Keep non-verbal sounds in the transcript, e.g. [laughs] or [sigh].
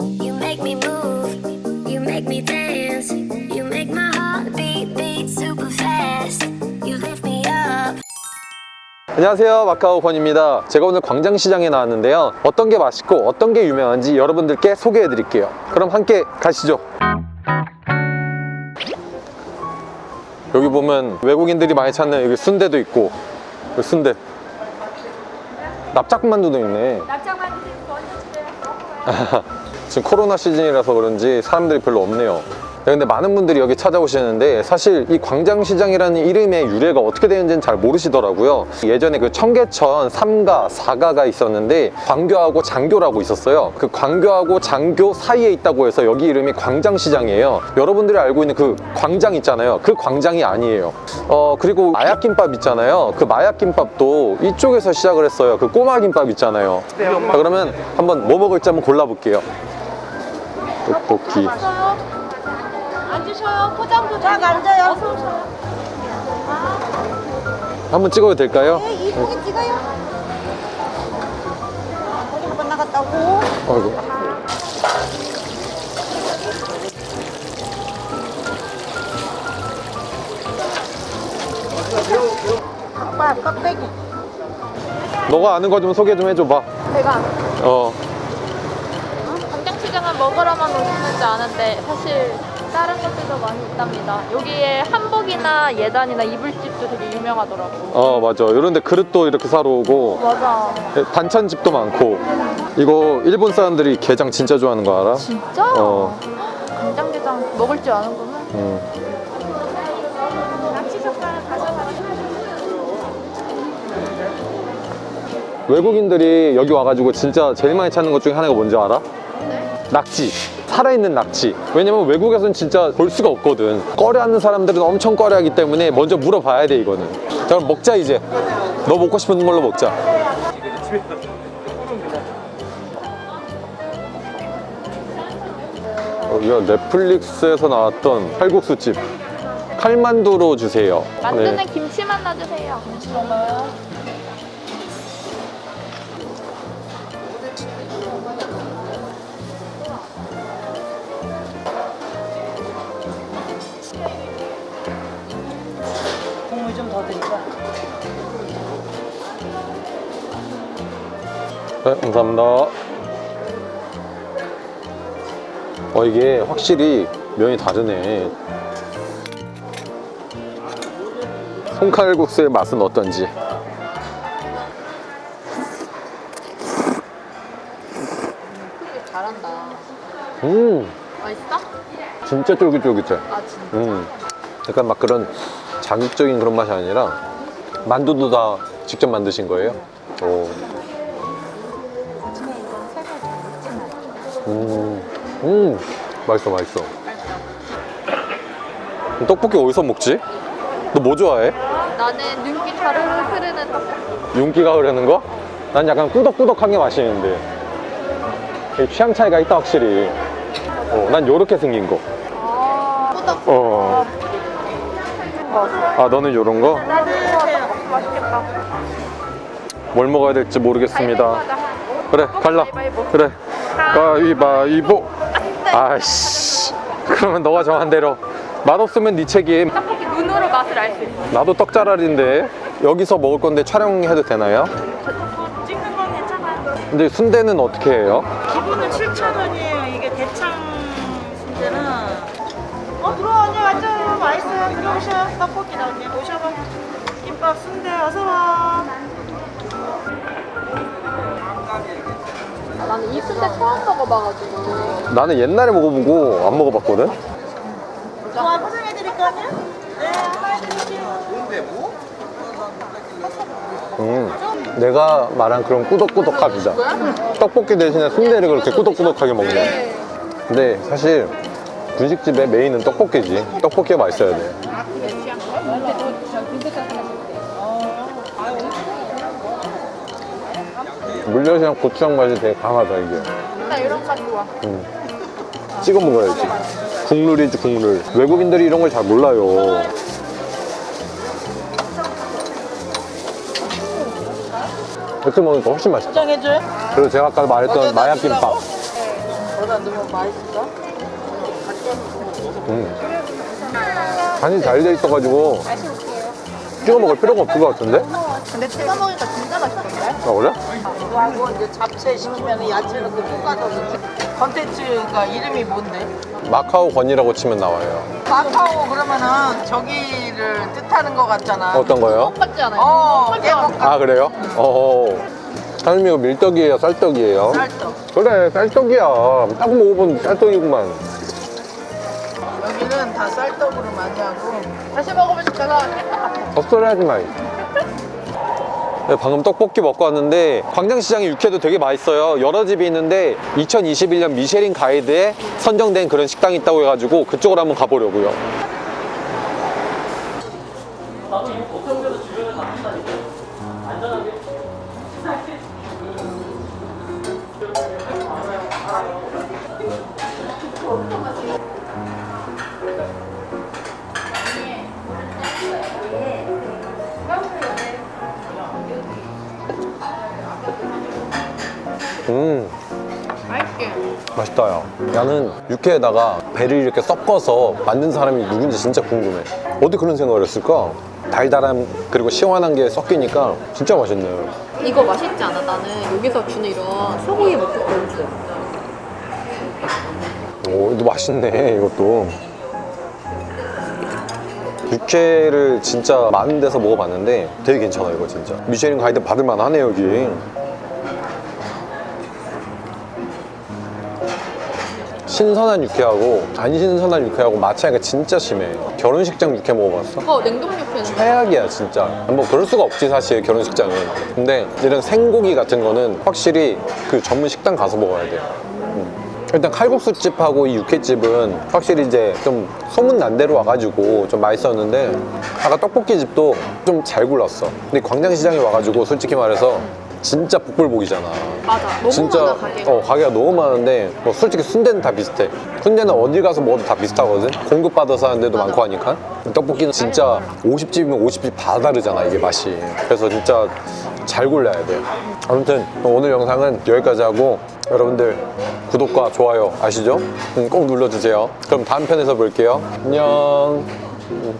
You make me move, you make me dance, you make my heart beat beat super fast. You lift me up. 안녕하세요. 마카오 권입니다. 제가 오늘 광장시장에 나왔는데요. 어떤 게 맛있고 어떤 게 유명한지 여러분들께 소개해 드릴게요. 그럼 함께 가시죠. 여기 보면 외국인들이 많이 찾는 여기 순대도 있고 여기 순대. 납작만두도 있네 [laughs] 지금 코로나 시즌이라서 그런지 사람들이 별로 없네요. 네, 근데 많은 분들이 여기 찾아오시는데 사실 이 광장시장이라는 이름의 유래가 어떻게 되는지는 잘 모르시더라고요. 예전에 그 청계천 3가 4가가 있었는데 광교하고 장교라고 있었어요. 그 광교하고 장교 사이에 있다고 해서 여기 이름이 광장시장이에요. 여러분들이 알고 있는 그 광장 있잖아요. 그 광장이 아니에요. 어 그리고 마약김밥 있잖아요. 그 마약김밥도 이쪽에서 시작을 했어요. 그 꼬마김밥 있잖아요. 자, 그러면 한번 뭐 먹을지 한번 골라볼게요 떡볶이 앉으셔요. 포장도 잘 앉아요. 한번 찍어도 될까요? 네, 이쁘게 찍어요. 한번 나갔다고. 아이고. 아빠 껍데기. 너가 아는 거 좀 소개 좀 해줘봐. 제가 어. 광장시장은 먹으러만 오시는지 아는데 사실 다른 것들도 많이 있답니다. 여기에 한복이나 예단이나 이불집도 되게 유명하더라고. 어 맞아. 이런데 그릇도 이렇게 사러 오고 맞아. 반찬집도 많고. 이거 일본 사람들이 게장 진짜 좋아하는 거 알아? 진짜? 어. 간장게장 먹을 줄 아는구나. 음. 외국인들이 여기 와가지고 진짜 제일 많이 찾는 것 중에 하나가 뭔지 알아? 낙지 살아있는 낙지. 왜냐면 외국에서는 진짜 볼 수가 없거든. 꺼려하는 사람들은 엄청 꺼려하기 때문에 먼저 물어봐야 돼 이거는. 자 그럼 먹자 이제. 너 먹고 싶은 걸로 먹자. 여기가 넷플릭스에서 나왔던 칼국수집. 칼만두로 주세요. 만두는 네. 김치만 넣어주세요. 국물 좀더 드릴까? 네, 감사합니다. 어, 이게 확실히 면이 다르네. 손칼국수의 맛은 어떤지. 잘한다. 음, 맛있어? 진짜 쫄깃쫄깃해. 아 진짜? 음, 약간 막 그런 자극적인 그런 맛이 아니라 만두도 다 직접 만드신 거예요? 오. 음, 음, 맛있어, 맛있어. 떡볶이 어디서 먹지? 너 뭐 좋아해? 나는 자르르 흐르는 떡볶이. 윤기가 흐르는 거? 난 약간 꾸덕꾸덕한 게 맛있는데. 이 취향 차이가 있다, 확실히. 어, 난 요렇게 생긴 거. 아, 꾸덕. 어. 아, 너는 요런 거? 나도 떡볶이 맛있겠다. 뭘 먹어야 될지 모르겠습니다. 그래, 갈라. 그래. 가위바위보. 아이씨. 그러면 너가 정한 대로. 맛없으면 네 책임. 떡볶이 눈으로 맛을 알 수 있어. 나도 떡자랄인데 여기서 먹을 건데 촬영해도 되나요? 근데 순대는 어떻게 해요? 기본은 7,000원이에요. 맛있어요. 들어오셔. 떡볶이다, 언니. 오셔봐. 김밥 순대 어서와. 아, 나는 이 순대 처음 먹어봐가지고. 나는 옛날에 먹어보고 안 먹어봤거든? 좋아, 포장해드릴까, 언니? 네, 하나 해드릴게요. 음, 내가 말한 그런 꾸덕꾸덕합니다. 떡볶이 대신에 순대를 그렇게 꾸덕꾸덕하게 먹네. 근데 사실 분식집의 메인은 떡볶이지. 떡볶이가 맛있어야 돼. 물엿이랑 고추장 맛이 되게 강하다 이게. 나 이런 거 좋아. 찍어 먹어야지. 국룰이지 국룰. 외국인들이 이런 걸 잘 몰라요. 이렇게 먹으니까 훨씬 맛있다. 포장해줘요? 그리고 제가 아까 말했던 마약김밥. 여기다 넣으면 맛있어? 음. 간이 잘 돼 있어가지고 찍어 먹을 필요가 없을 것 같은데? 근데 찍어 먹으니까 진짜 맛있던데? 아 그래? 그거하고 이제 잡채 시키면 야채 넣고 볶아서 컨텐츠가 이름이 뭔데? 마카오 건이라고 치면 나와요. 마카오 그러면은 저기를 뜻하는 것 같잖아. 어떤 거요? 똑같지 않아요? 어, 똑같지 깨먹 않아요? 아 그래요? 어. 사장님 이거 밀떡이에요, 쌀떡이에요? 쌀떡. 그래, 쌀떡이야. 딱 먹어본 쌀떡이구만. 여기는 다 쌀떡으로 많이 하고. 다시 먹으면 같아. 헛소리 하지 마. 네, 방금 떡볶이 먹고 왔는데 광장시장에 육회도 되게 맛있어요. 여러 집이 있는데 2021년 미쉐린 가이드에 선정된 그런 식당이 있다고 해가지고 그쪽으로 한번 가보려고요. 음. 맛있게. 맛있다 야 나는 육회에다가 배를 이렇게 섞어서 만든 사람이 누군지 진짜 궁금해 어디 그런 생각을 했을까? 달달함 그리고 시원한 게 섞이니까 진짜 맛있네 이거 맛있지 않아? 나는 여기서 주는 이런 소고기 먹국도 오 이거 맛있네 이것도 육회를 진짜 많은 데서 먹어봤는데 되게 괜찮아 이거 진짜 미쉐린 가이드 받을만 하네 여기 신선한 육회하고 안 신선한 육회하고 맛 차이가 진짜 심해. 결혼식장 육회 먹어봤어? 어, 냉동 육회는 최악이야 진짜. 뭐 그럴 수가 없지 사실 결혼식장은. 근데 이런 생고기 같은 거는 확실히 그 전문 식당 가서 먹어야 돼. 음. 일단 칼국수집하고 이 육회집은 확실히 이제 좀 소문 난 대로 와가지고 좀 맛있었는데 아까 떡볶이집도 좀 잘 골랐어. 근데 광장시장에 와가지고 솔직히 말해서 진짜 복불복이잖아. 맞아. 너무 진짜 많아 가게가. 어, 가게가 너무 많은데 뭐 솔직히 순대는 다 비슷해. 순대는 어디 가서 먹어도 다 비슷하거든. 공급받아서 하는 데도 많고 하니까. 떡볶이는 진짜 50집이면 50집 다 다르잖아 이게 맛이. 그래서 진짜 잘 골라야 돼. 아무튼 오늘 영상은 여기까지 하고 여러분들 구독과 좋아요 아시죠? 음, 꼭 눌러주세요. 그럼 다음 편에서 볼게요. 안녕. 음.